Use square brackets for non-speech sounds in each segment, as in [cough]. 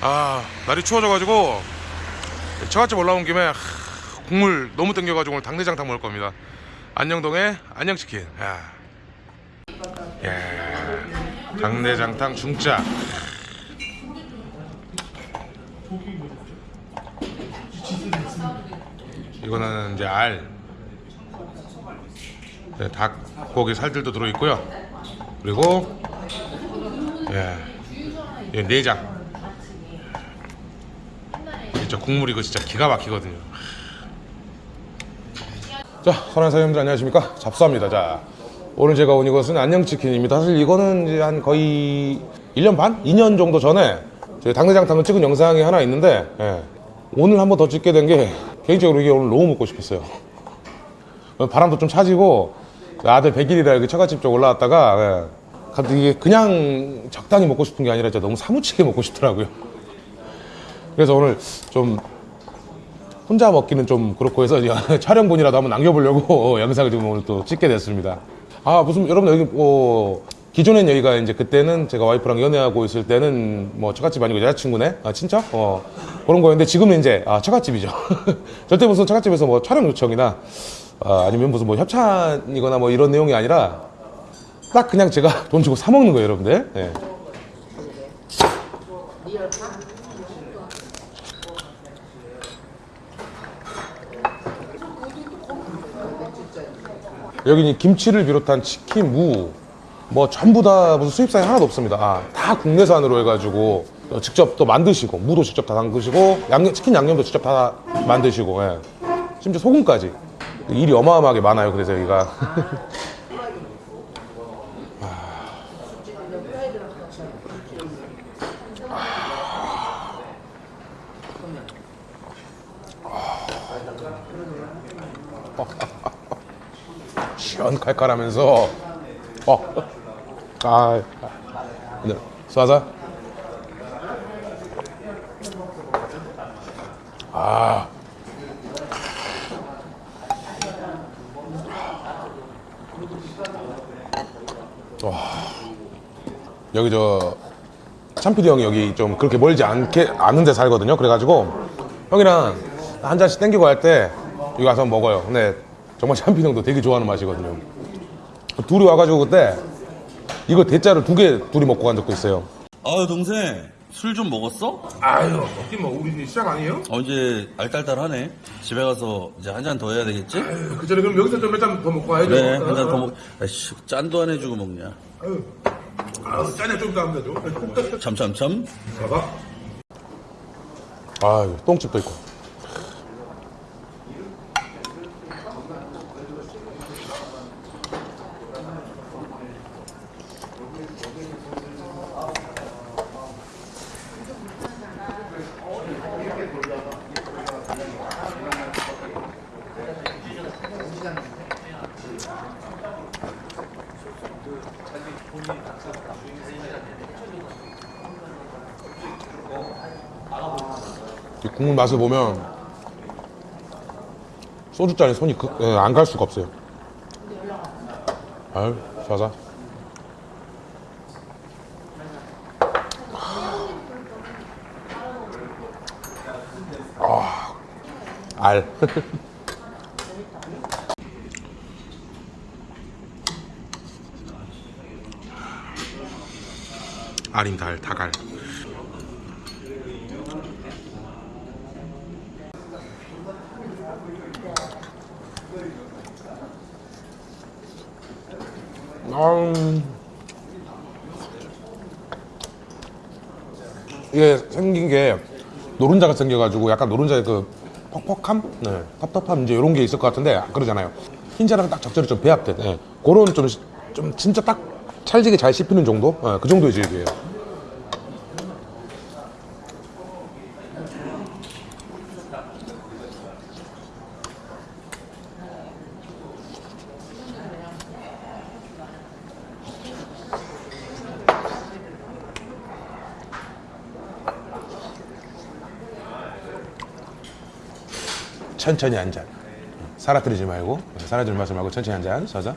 아 날이 추워져가지고 처갓집 올라온 김에 하, 국물 너무 땡겨가지고 오늘 당내장탕 먹을 겁니다. 안녕동에 안녕치킨. 야. 야. 당내장탕 중짜. 이거는 이제 알. 네, 닭고기 살들도 들어있고요 그리고 예, 예, 내장 진짜 국물 이거 진짜 기가 막히거든요. 자, 선한 사장님들 안녕하십니까? 잡수합니다. 자, 오늘 제가 온 이것은 안녕치킨입니다. 사실 이거는 이제 한 거의 1년 반? 2년 정도 전에 제 당내장탕을 찍은 영상이 하나 있는데 예, 오늘 한번 더 찍게 된 게 개인적으로 이게 오늘 너무 먹고 싶었어요. 바람도 좀 차지고 아들 100일이라 여기 처갓집 쪽 올라왔다가 예, 이게 그냥 적당히 먹고 싶은 게 아니라 진짜 너무 사무치게 먹고 싶더라고요. 그래서 오늘 좀 혼자 먹기는 좀 그렇고 해서 [laughs] 촬영본이라도 한번 남겨보려고 [laughs] 영상을 지금 오늘 또 찍게 됐습니다. 아 무슨 여러분 여기 뭐 기존엔 여기가 이제 그때는 제가 와이프랑 연애하고 있을 때는 뭐 처갓집 아니고 여자친구네 아 친척 어 그런 거였는데 지금은 이제 아 처갓집이죠. [laughs] 절대 무슨 처갓집에서 뭐 촬영 요청이나 아, 아니면 무슨 뭐 협찬이거나 뭐 이런 내용이 아니라 딱 그냥 제가 [laughs] 돈 주고 사 먹는 거예요, 여러분들. 예. 여기는 김치를 비롯한 치킨, 무, 뭐 전부 다 무슨 수입사에 하나도 없습니다. 아, 다 국내산으로 해가지고 어, 직접 또 만드시고 무도 직접 다 담그시고 양념, 치킨 양념도 직접 다 만드시고 예. 심지어 소금까지 일이 어마어마하게 많아요. 그래서 여기가. 시원 칼칼하면서. 어, 아, 네, 쏴자. 아, 와, 여기 저 참피디 형이 여기 좀 그렇게 멀지 않게 않은데 살거든요. 그래가지고 형이랑 한 잔씩 땡기고 할 때 여기 와서 먹어요. 근데 정말 참피디 형도 되게 좋아하는 맛이거든요. 둘이 와가지고 그때 이거 대짜를 두 개 둘이 먹고 간 적도 있어요. 아유 동생 술 좀 먹었어? 아유, 먹긴 뭐 우리 이제 시작 아니에요? 어 이제 알딸딸하네 집에 가서 이제 한 잔 더 해야 되겠지? 그 전에 그럼 여기서 좀 몇 잔 더 먹고 가야죠. 그래 한 잔 더 먹... 아이씨 짠도 안 해주고 먹냐 아유, 아유 짠에 좀더 하면 되죠. 참참참 봐봐. 아유, 똥집도 있고. 국물 맛을 보면 소주잔에 손이 그, 안갈 수가 없어요. 아유, 자자. 아, 알. 알임 달, 다갈. 음. 이게 생긴 게 노른자가 생겨가지고 약간 노른자의 그 퍽퍽함, 네. 텁텁함 이제 이런 게 있을 것 같은데 그러잖아요. 흰자랑 딱 적절히 좀 배합된 네. 그런 좀, 좀 진짜 딱 찰지게 잘 씹히는 정도, 네. 그 정도의 질이에요. 천천히 한 잔. 사라뜨리지 말고 사라질 맛을 말고 천천히 한 잔 서서.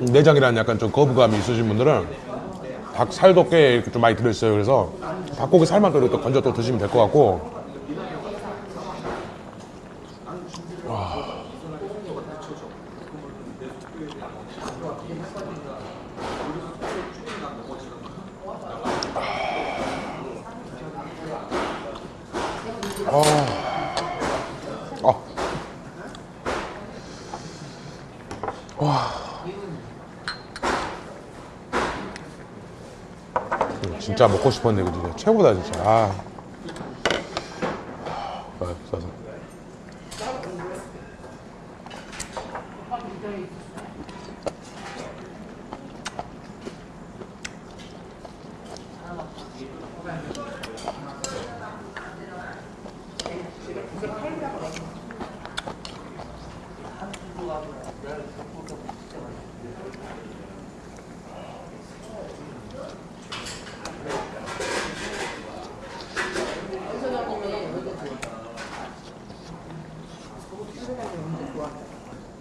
내장이라는 약간 좀 거부감이 있으신 분들은 닭 살도 꽤 좀 많이 들어있어요. 그래서 닭고기 살만 또 이렇게 건져 또 드시면 될 것 같고 아. 진짜 먹고 싶었는데 이거 진짜 최고다 진짜. 아. 아, 싸서.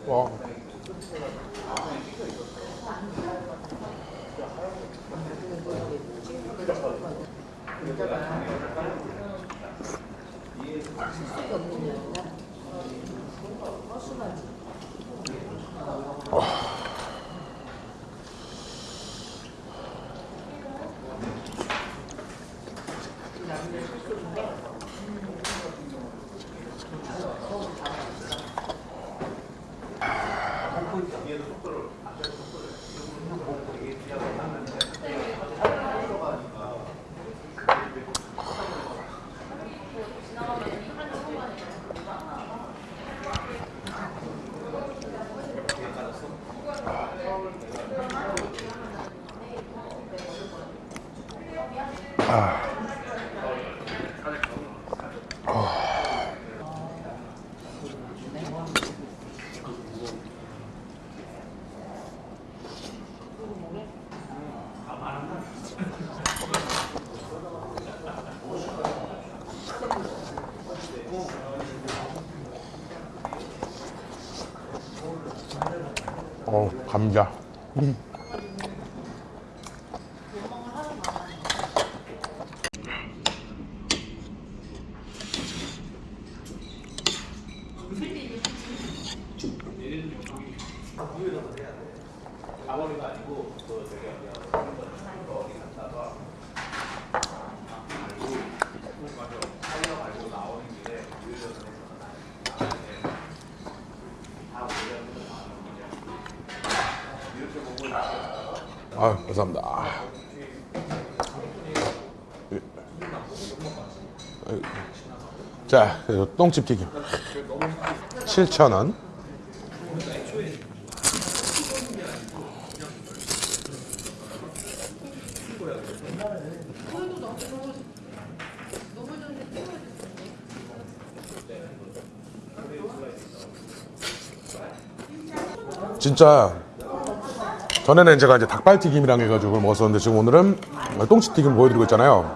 와. 어, 감자. 음. 아, 감사합니다. 아. 자, 그리고 똥집 튀김. 7,000원. 진짜 전에는 제가 이제 닭발튀김이랑 해가지고 그걸 먹었었는데 지금 오늘은 똥치튀김 보여드리고 있잖아요.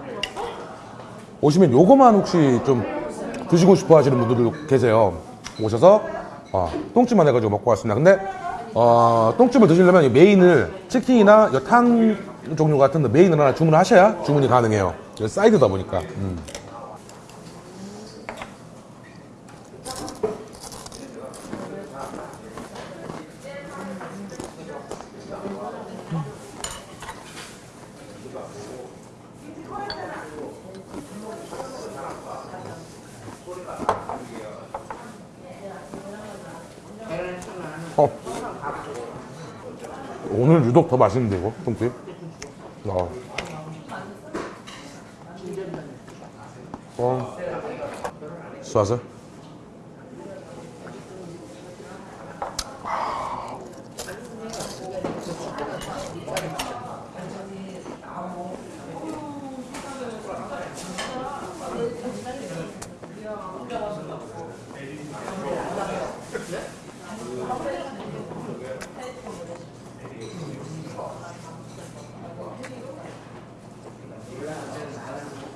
오시면 요거만 혹시 좀 드시고 싶어 하시는 분들도 계세요. 오셔서 어, 똥집만 해가지고 먹고 왔습니다. 근데 어, 똥집을 드시려면 이 메인을 치킨이나 이탕 종류 같은 데 메인을 하나 주문하셔야 주문이 가능해요. 사이드다 보니까. 음. 오늘 유독 더 맛있는데 이거 똥집. 어. 어. 쏴서.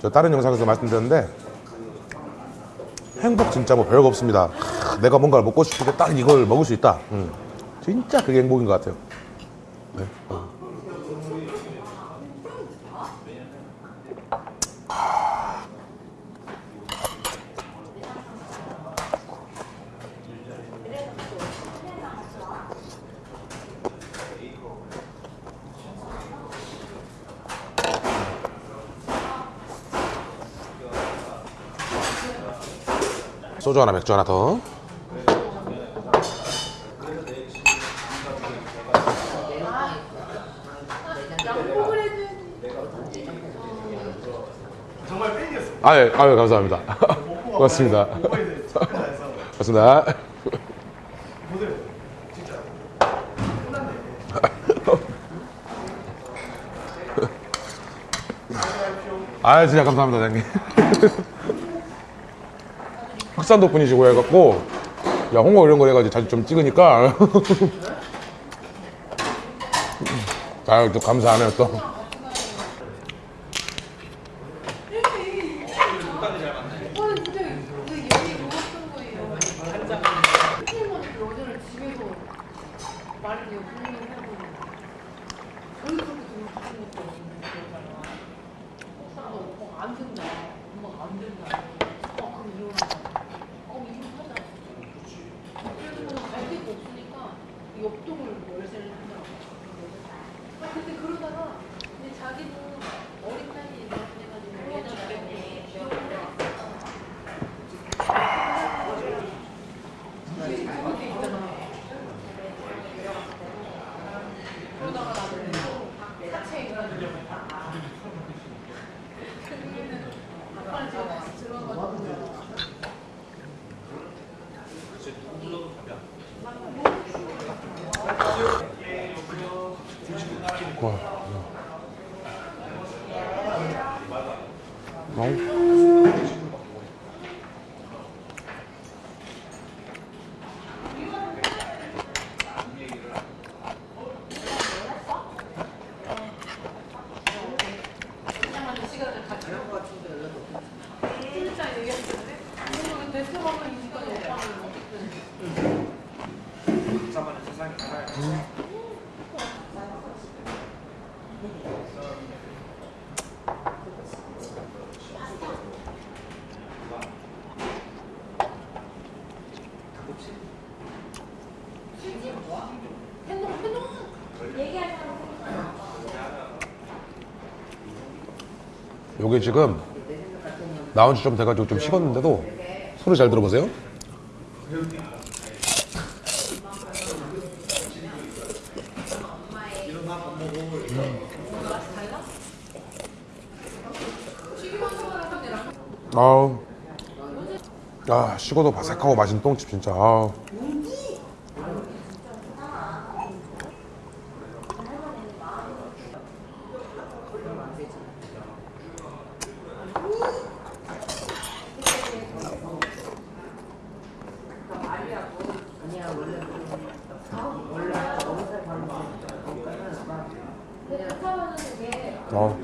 저 다른 영상에서 말씀드렸는데 행복 진짜 뭐 별거 없습니다. 하, 내가 뭔가를 먹고 때딱 이걸 먹을 수 있다. 음. 진짜 그게 행복인 것 같아요. 네. 소주 하나, 맥주 하나 더. 아, 예, 아유, 감사합니다. [laughs] 고맙습니다. 고맙습니다. [laughs] 아, 진짜 감사합니다, 장님. [laughs] 흑산도 분이시고 해갖고, 야, 홍어 이런 거 해가지고 자주 좀 찍으니까. [laughs] 아유, 또 감사하네요, 또. 오빠는 진짜 그 얘기 먹었던 거예요. 선생님은 여자를 집에서 말을 이제 분명히 하고 저희 그렇게 좀 하는 것도 없는데 여자가 오빠가 오빠가 안 된다. 엄마가 안 된다. 어 그럼 이혼하자. 어 이혼하자. 그래도 뭐갈 데가 없으니까 옆동을 열쇠를 한다고. 아 근데 그러다가 근데 자기는 어린 나이에 그래가지고 얘나 때문에 와. 어? 진짜 얘기했는데 오늘 대처하면 이 시간에 오빠는 어쨌든 행동 행동 요게 지금 나온 지 좀 돼가지고 좀 식었는데도 소리 잘 들어보세요. 아우, 아 식어도 바삭하고 맛있는 똥집 진짜. 아우. 어.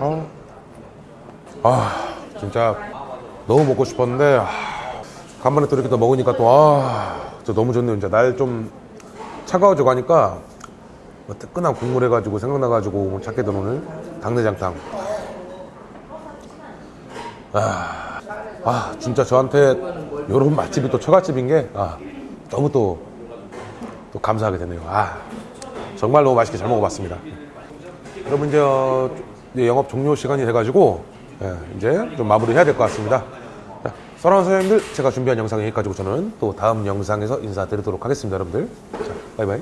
아, 아, 진짜 너무 먹고 싶었는데 아, 간만에 또 이렇게 또 먹으니까 또 아, 저 너무 좋네요. 진짜 날좀 차가워져 가니까 뭐 뜨끈한 국물 해가지고 생각나가지고 찾게 된 오늘 당내장탕. 아, 아 진짜 저한테 이런 맛집이 또 처갓집인 게 아, 너무 또, 또 감사하게 되네요. 아, 정말 너무 맛있게 잘 먹어봤습니다. 여러분 이제, 어, 이제 영업 종료 시간이 돼가지고 예, 이제 좀 마무리 해야 될 것 같습니다. 자, 사랑하는 사장님들 제가 준비한 영상 여기까지고 저는 또 다음 영상에서 인사드리도록 하겠습니다, 여러분들. 자, 바이바이.